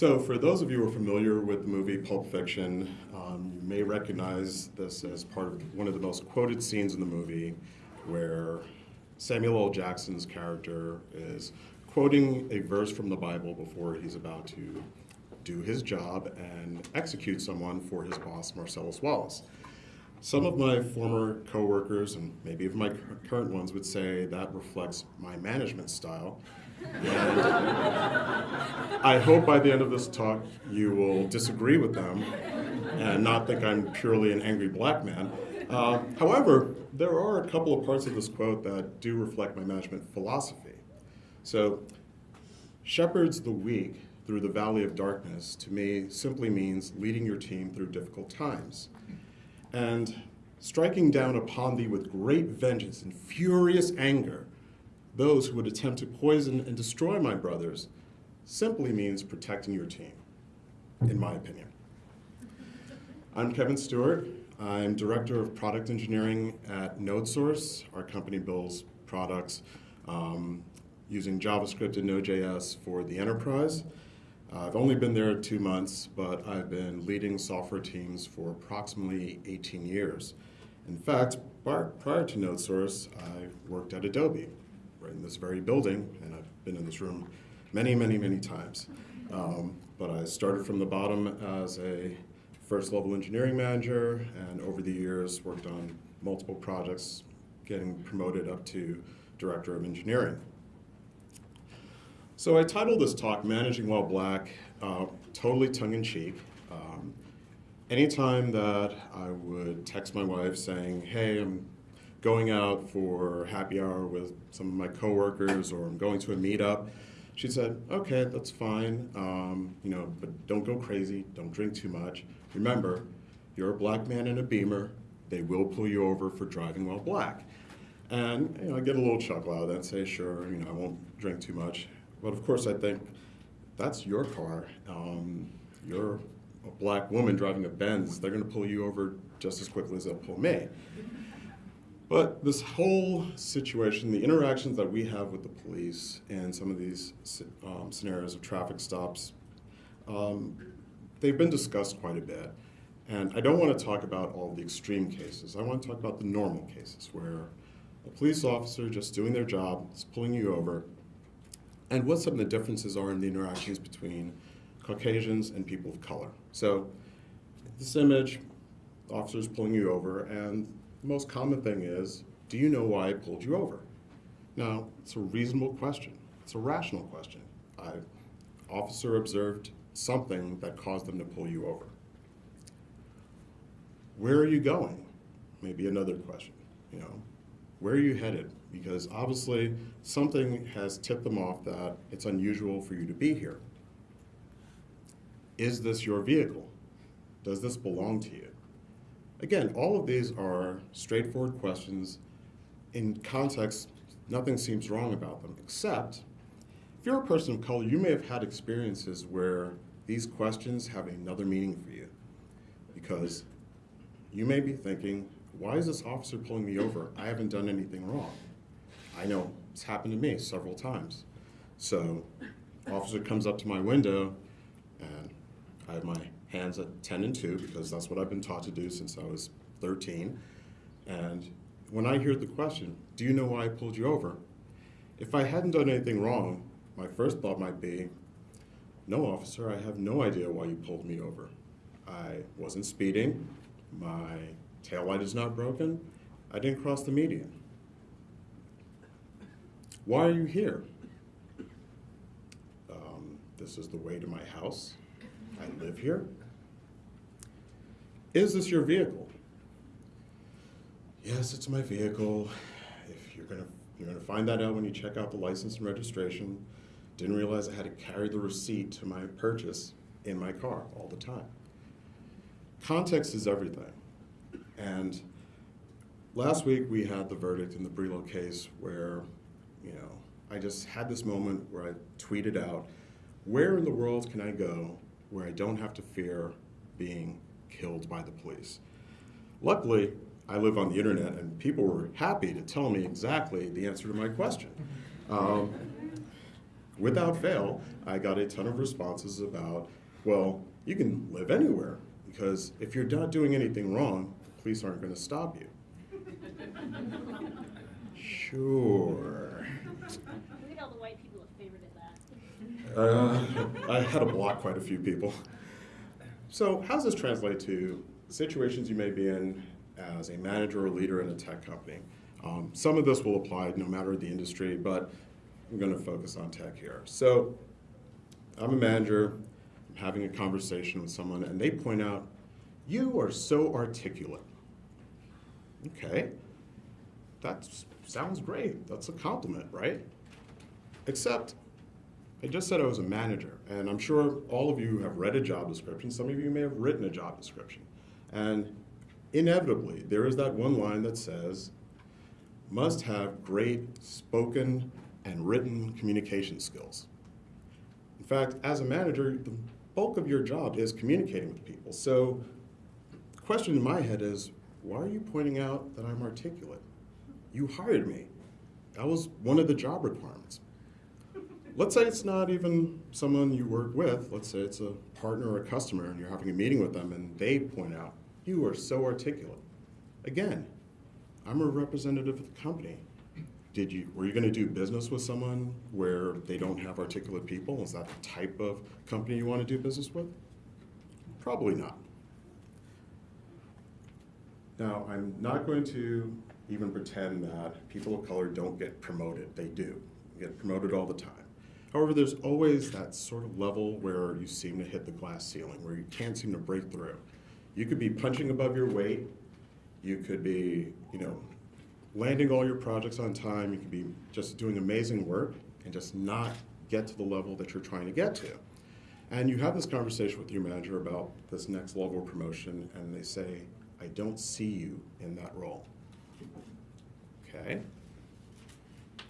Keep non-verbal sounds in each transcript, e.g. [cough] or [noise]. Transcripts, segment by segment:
So, for those of you who are familiar with the movie Pulp Fiction, um, you may recognize this as part of one of the most quoted scenes in the movie, where Samuel L. Jackson's character is quoting a verse from the Bible before he's about to do his job and execute someone for his boss, Marcellus Wallace. Some of my former coworkers, and maybe even my current ones, would say that reflects my management style. I hope by the end of this talk you will disagree with them and not think I'm purely an angry black man. Uh, however, there are a couple of parts of this quote that do reflect my management philosophy. So, shepherds the weak through the valley of darkness to me simply means leading your team through difficult times. And striking down upon thee with great vengeance and furious anger those who would attempt to poison and destroy my brothers simply means protecting your team, in my opinion. I'm Kevin Stewart. I'm Director of Product Engineering at NodeSource. Our company builds products um, using JavaScript and Node.js for the enterprise. Uh, I've only been there two months, but I've been leading software teams for approximately 18 years. In fact, prior prior to NodeSource, I worked at Adobe, right in this very building, and I've been in this room many, many, many times. Um, but I started from the bottom as a first level engineering manager, and over the years worked on multiple projects, getting promoted up to director of engineering. So I titled this talk "Managing While Black," uh, totally tongue-in-cheek. Um, anytime that I would text my wife saying, "Hey, I'm going out for happy hour with some of my coworkers, or I'm going to a meetup," she said, "Okay, that's fine. Um, you know, but don't go crazy. Don't drink too much. Remember, you're a black man in a Beamer. They will pull you over for driving while black." And you know, I get a little chuckle out of that and say, "Sure, you know, I won't drink too much." But of course, I think that's your car. Um, you're a black woman driving a Benz. They're going to pull you over just as quickly as they'll pull me. But this whole situation, the interactions that we have with the police and some of these um, scenarios of traffic stops, um, they've been discussed quite a bit. And I don't want to talk about all the extreme cases. I want to talk about the normal cases where a police officer just doing their job is pulling you over and what some of the differences are in the interactions between Caucasians and people of color. So this image, officers pulling you over, and the most common thing is, do you know why I pulled you over? Now, it's a reasonable question. It's a rational question. I, officer observed something that caused them to pull you over. Where are you going? Maybe another question. You know, where are you headed? Because obviously something has tipped them off that it's unusual for you to be here. Is this your vehicle? Does this belong to you? Again, all of these are straightforward questions. In context, nothing seems wrong about them, except if you're a person of color, you may have had experiences where these questions have another meaning for you. Because you may be thinking, why is this officer pulling me over? I haven't done anything wrong. I know it's happened to me several times. So, officer comes up to my window, and I have my hands at 10 and 2 because that's what I've been taught to do since I was 13. And when I hear the question, do you know why I pulled you over? If I hadn't done anything wrong, my first thought might be, no, officer, I have no idea why you pulled me over. I wasn't speeding. My tail light is not broken. I didn't cross the median. Why are you here? Um, this is the way to my house. I live here. Is this your vehicle? Yes, it's my vehicle. If you're gonna you're gonna find that out when you check out the license and registration. Didn't realize I had to carry the receipt to my purchase in my car all the time. Context is everything. And last week we had the verdict in the Brelo case where, you know, I just had this moment where I tweeted out, where in the world can I go where I don't have to fear being killed by the police? Luckily, I live on the internet and people were happy to tell me exactly the answer to my question. [laughs] Um, without fail, I got a ton of responses about, well, you can live anywhere because if you're not doing anything wrong, the police aren't going to stop you. [laughs] Sure. Uh, I had to block quite a few people. So, how does this translate to situations you may be in as a manager or leader in a tech company? Um, some of this will apply no matter the industry, but I'm going to focus on tech here. So, I'm a manager, I'm having a conversation with someone, and they point out, You are so articulate. Okay, that sounds great. That's a compliment, right? Except, I just said I was a manager, and I'm sure all of you have read a job description. Some of you may have written a job description. And inevitably, there is that one line that says, must have great spoken and written communication skills. In fact, as a manager, the bulk of your job is communicating with people. So the question in my head is, why are you pointing out that I'm articulate? You hired me. That was one of the job requirements. Let's say it's not even someone you work with. Let's say it's a partner or a customer and you're having a meeting with them and they point out, you are so articulate. Again, I'm a representative of the company. Did you, were you going to do business with someone where they don't have articulate people? Is that the type of company you want to do business with? Probably not. Now, I'm not going to even pretend that people of color don't get promoted. They do get promoted all the time. However, there's always that sort of level where you seem to hit the glass ceiling, where you can't seem to break through. You could be punching above your weight. You could be, you know, landing all your projects on time. You could be just doing amazing work and just not get to the level that you're trying to get to. And you have this conversation with your manager about this next level of promotion, and they say, I don't see you in that role. Okay?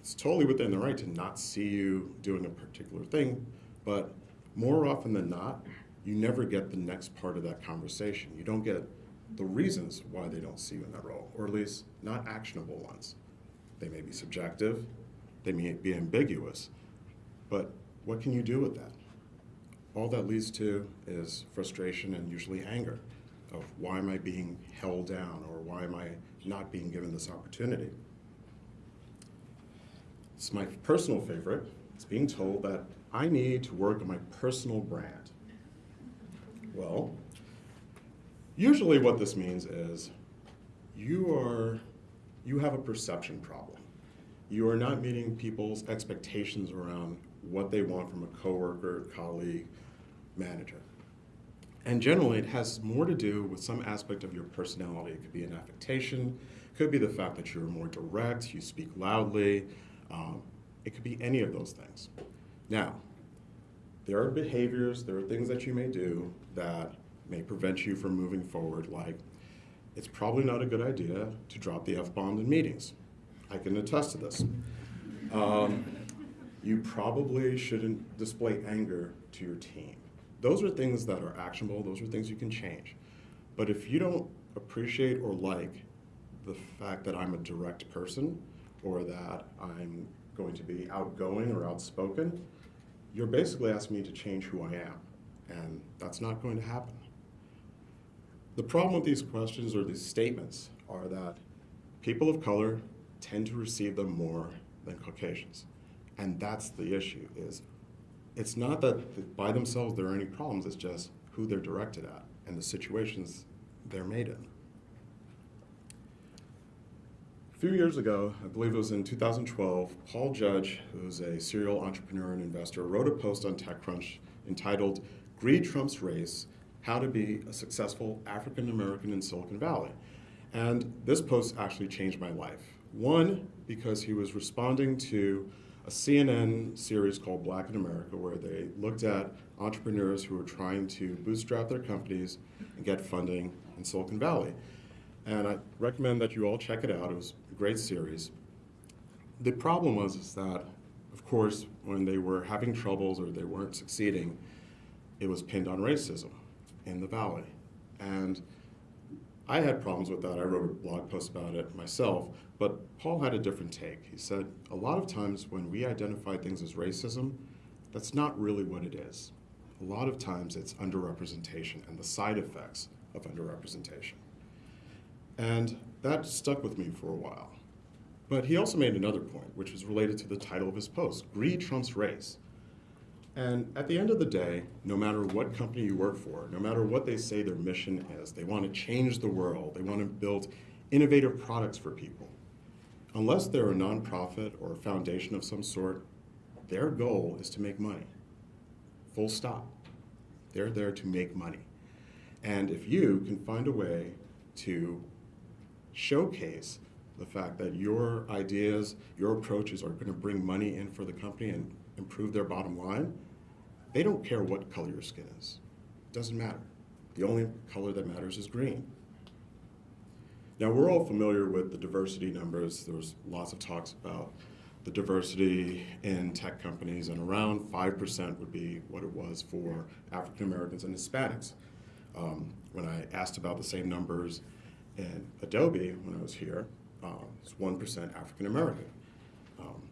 It's totally within the right to not see you doing a particular thing, but more often than not, you never get the next part of that conversation. You don't get the reasons why they don't see you in that role, or at least not actionable ones. They may be subjective, they may be ambiguous, but what can you do with that? All that leads to is frustration and usually anger of why am I being held down or why am I not being given this opportunity? It's my personal favorite. It's being told that I need to work on my personal brand. Well, usually what this means is you are you have a perception problem. You are not meeting people's expectations around what they want from a coworker, colleague, manager. And generally, it has more to do with some aspect of your personality. It could be an affectation, could be the fact that you're more direct, you speak loudly. Um, it could be any of those things. Now, there are behaviors, there are things that you may do that may prevent you from moving forward, like it's probably not a good idea to drop the F bomb in meetings. I can attest to this. Um, you probably shouldn't display anger to your team. Those are things that are actionable, those are things you can change. But if you don't appreciate or like the fact that I'm a direct person or that I'm going to be outgoing or outspoken, you're basically asking me to change who I am. And that's not going to happen. The problem with these questions or these statements are that people of color tend to receive them more than Caucasians. And that's the issue is it's not that by themselves there are any problems, it's just who they're directed at and the situations they're made in. A few years ago, I believe it was in 2012, Paul Judge, who's a serial entrepreneur and investor, wrote a post on TechCrunch entitled Greed Trumps Race How to Be a Successful African American in Silicon Valley. And this post actually changed my life. One, because he was responding to a CNN series called Black in America, where they looked at entrepreneurs who were trying to bootstrap their companies and get funding in Silicon Valley. And I recommend that you all check it out. It was great series. The problem was is that, of course, when they were having troubles or they weren't succeeding, it was pinned on racism in the Valley. And I had problems with that. I wrote a blog post about it myself, but Paul had a different take. He said a lot of times when we identify things as racism, That's not really what it is. A lot of times it's underrepresentation and the side effects of underrepresentation. And that stuck with me for a while. But he also made another point, which was related to the title of his post Greed Trumps Race. And at the end of the day, no matter what company you work for, no matter what they say their mission is, they want to change the world, they want to build innovative products for people. Unless they're a nonprofit or a foundation of some sort, their goal is to make money. Full stop. They're there to make money. And if you can find a way to showcase the fact that your ideas, your approaches are going to bring money in for the company and improve their bottom line, they don't care what color your skin is. It doesn't matter. The only color that matters is green. Now, we're all familiar with the diversity numbers. There's lots of talks about the diversity in tech companies, and around 5% would be what it was for African Americans and Hispanics. Um, when I asked about the same numbers in Adobe when I was here, uh, it's 1% African American. Um,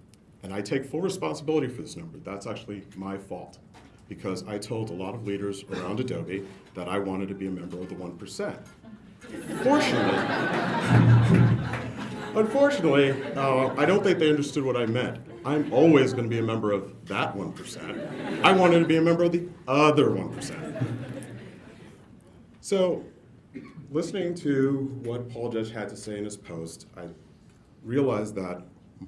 and I take full responsibility for this number. That's actually my fault because I told a lot of leaders around Adobe that I wanted to be a member of the 1%. Fortunately, [laughs] unfortunately, uh, I don't think they understood what I meant. I'm always going to be a member of that 1%. I wanted to be a member of the other 1%. So, listening to what Paul Judge had to say in his post, I realized that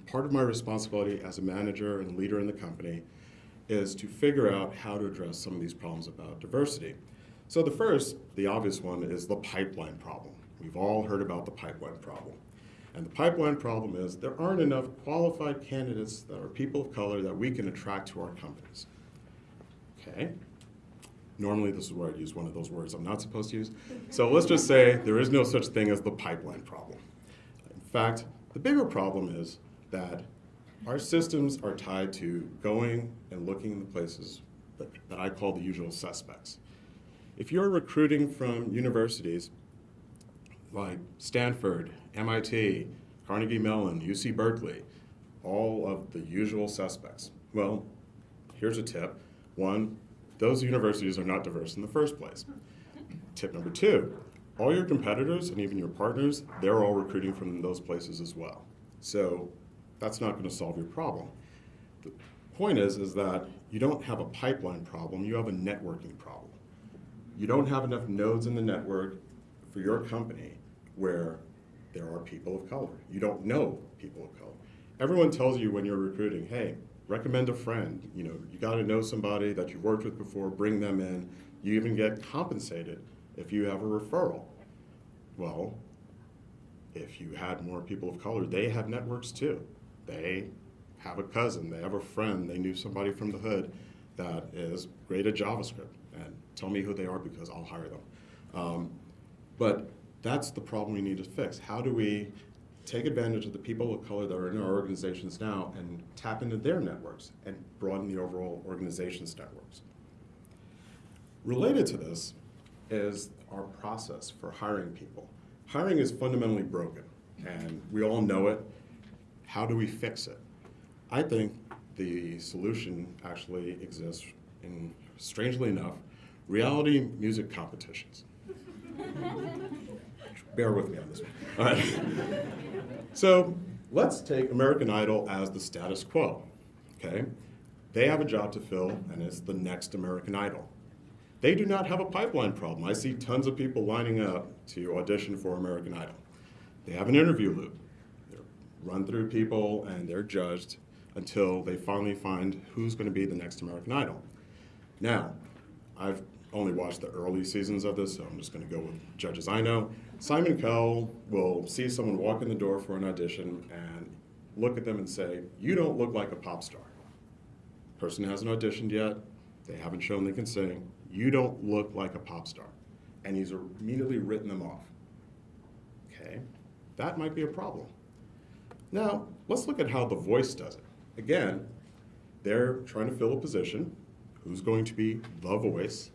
part of my responsibility as a manager and leader in the company is to figure out how to address some of these problems about diversity. So the first, the obvious one, is the pipeline problem. We've all heard about the pipeline problem. And the pipeline problem is there aren't enough qualified candidates that are people of color that we can attract to our companies. Okay? Normally, this is where I'd use one of those words I'm not supposed to use. So let's just say there is no such thing as the pipeline problem. In fact, the bigger problem is that our systems are tied to going and looking in the places that, that I call the usual suspects. If you're recruiting from universities like Stanford, MIT, Carnegie Mellon, UC Berkeley, all of the usual suspects, well, here's a tip. One, those universities are not diverse in the first place. Tip number two, all your competitors and even your partners, they're all recruiting from those places as well. So that's not going to solve your problem. The point is, is that you don't have a pipeline problem, you have a networking problem. You don't have enough nodes in the network for your company where there are people of color. You don't know people of color. Everyone tells you when you're recruiting, hey, recommend a friend. You know, you got to know somebody that you've worked with before, bring them in. You even get compensated if you have a referral. Well, if you had more people of color, they have networks too. They have a cousin, they have a friend, they knew somebody from the hood that is great at JavaScript, and tell me who they are because I'll hire them. Um, but that's the problem we need to fix. How do we take advantage of the people of color that are in our organizations now and tap into their networks and broaden the overall organization's networks? Related to this is our process for hiring people. Hiring is fundamentally broken, and we all know it. How do we fix it? I think the solution actually exists in, strangely enough, reality music competitions. [laughs] Bear with me on this one. All right. So let's take American Idol as the status quo. Okay? They have a job to fill, and it's the next American Idol. They do not have a pipeline problem. I see tons of people lining up to audition for American Idol. They have an interview loop. They're run through people and they're judged until they finally find who's going to be the next American Idol. Now, I've only watched the early seasons of this, so I'm just going to go with judges I know. Simon Cowell will see someone walk in the door for an audition and look at them and say, You don't look like a pop star. Person hasn't auditioned yet, they haven't shown they can sing, you don't look like a pop star. And he's immediately written them off. Okay, that might be a problem. Now, let's look at how The Voice does it. Again, they're trying to fill a position. Who's going to be The Voice?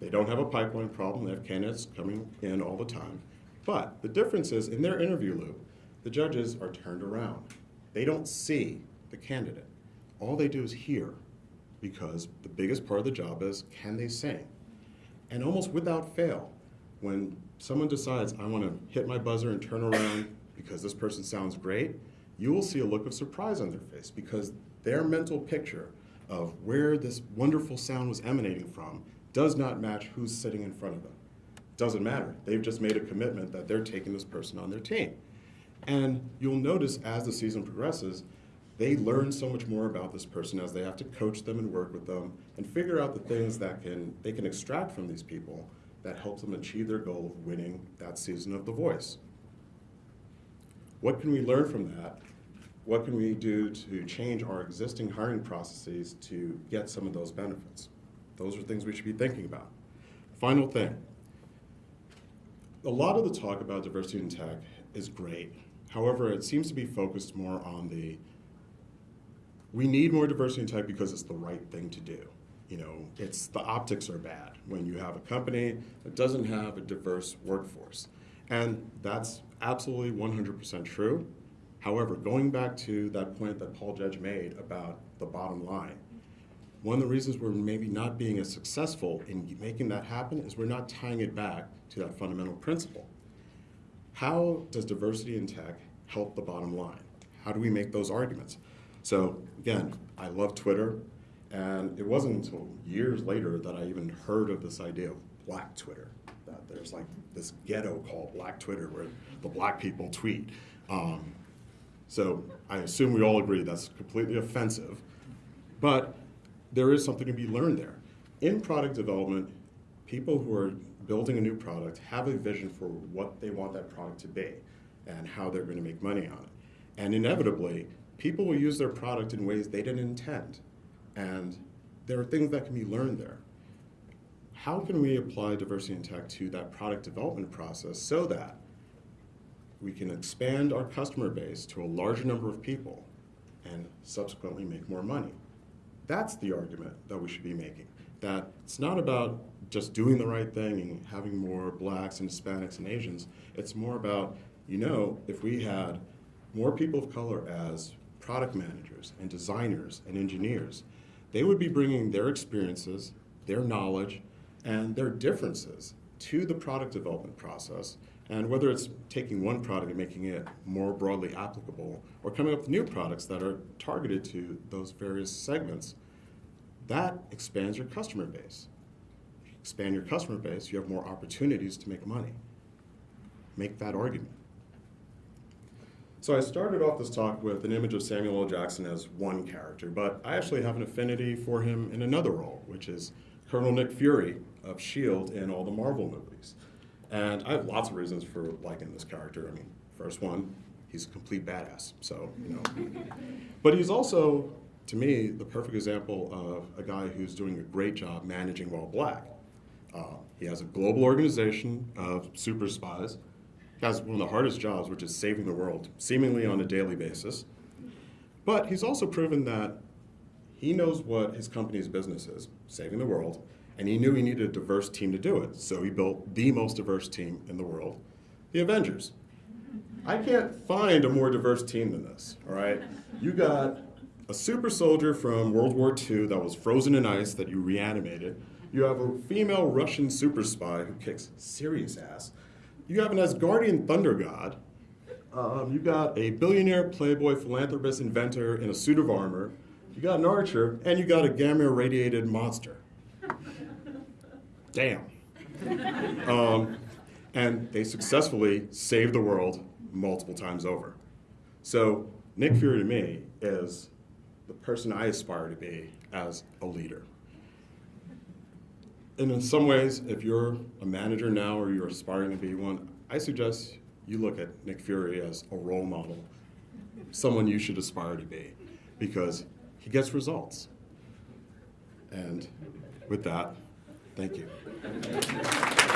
They don't have a pipeline problem. They have candidates coming in all the time. But the difference is in their interview loop, the judges are turned around. They don't see the candidate. All they do is hear. because the biggest part of the job is can they sing? And almost without fail, when someone decides, I want to hit my buzzer and turn around because this person sounds great, you will see a look of surprise on their face because their mental picture of where this wonderful sound was emanating from does not match who's sitting in front of them. Doesn't matter. They've just made a commitment that they're taking this person on their team. And you'll notice as the season progresses, they learn so much more about this person as they have to coach them and work with them and figure out the things that can they can extract from these people that helps them achieve their goal of winning that season of The Voice. What can we learn from that? What can we do to change our existing hiring processes to get some of those benefits? Those are things we should be thinking about. Final thing. A lot of the talk about diversity in tech is great. However, it seems to be focused more on the we need more diversity in tech because it's the right thing to do. You know, it's the optics are bad when you have a company that doesn't have a diverse workforce. And that's absolutely 100% true. However, going back to that point that Paul Judge made about the bottom line, one of the reasons we're maybe not being as successful in making that happen is we're not tying it back to that fundamental principle. How does diversity in tech help the bottom line? How do we make those arguments? So again, I love Twitter, and it wasn't until years later that I even heard of this idea of Black Twitter. That there's like this ghetto called Black Twitter where the black people tweet. Um, so I assume we all agree that's completely offensive, but there is something to be learned there. In product development, people who are building a new product have a vision for what they want that product to be and how they're going to make money on it. And inevitably, people will use their product in ways they didn't intend. And there are things that can be learned there. How can we apply diversity in tech to that product development process so that we can expand our customer base to a larger number of people and subsequently make more money? That's the argument that we should be making. That it's not about just doing the right thing and having more blacks and Hispanics and Asians. It's more about, you know, if we had more people of color as product managers and designers and engineers, they would be bringing their experiences, their knowledge, and their differences to the product development process. And whether it's taking one product and making it more broadly applicable, or coming up with new products that are targeted to those various segments, that expands your customer base. Expand your customer base, you have more opportunities to make money. Make that argument. So I started off this talk with an image of Samuel L. Jackson as one character, but I actually have an affinity for him in another role, which is Colonel Nick Fury of S.H.I.E.L.D. in all the Marvel movies. And I have lots of reasons for liking this character. I mean, first one, he's a complete badass, so, you know. but he's also, to me, the perfect example of a guy who's doing a great job managing while black. Uh, he has a global organization of super spies He has one of the hardest jobs, which is saving the world, seemingly on a daily basis. But he's also proven that he knows what his company's business is, saving the world, and he knew he needed a diverse team to do it. So he built the most diverse team in the world, the Avengers. I can't find a more diverse team than this, all right? You got a super soldier from World War II that was frozen in ice that you reanimated. You have a female Russian super spy who kicks serious ass. You have an Asgardian thunder god. Um, you got a billionaire playboy philanthropist inventor in a suit of armor. You got an archer, and you got a gamma irradiated monster. Damn. Um, and they successfully saved the world multiple times over. So Nick Fury to me is the person I aspire to be as a leader. And in some ways, if you're a manager now or you're aspiring to be one, I suggest you look at Nick Fury as a role model, someone you should aspire to be, because he gets results. And with that, thank you. Thank [laughs] you.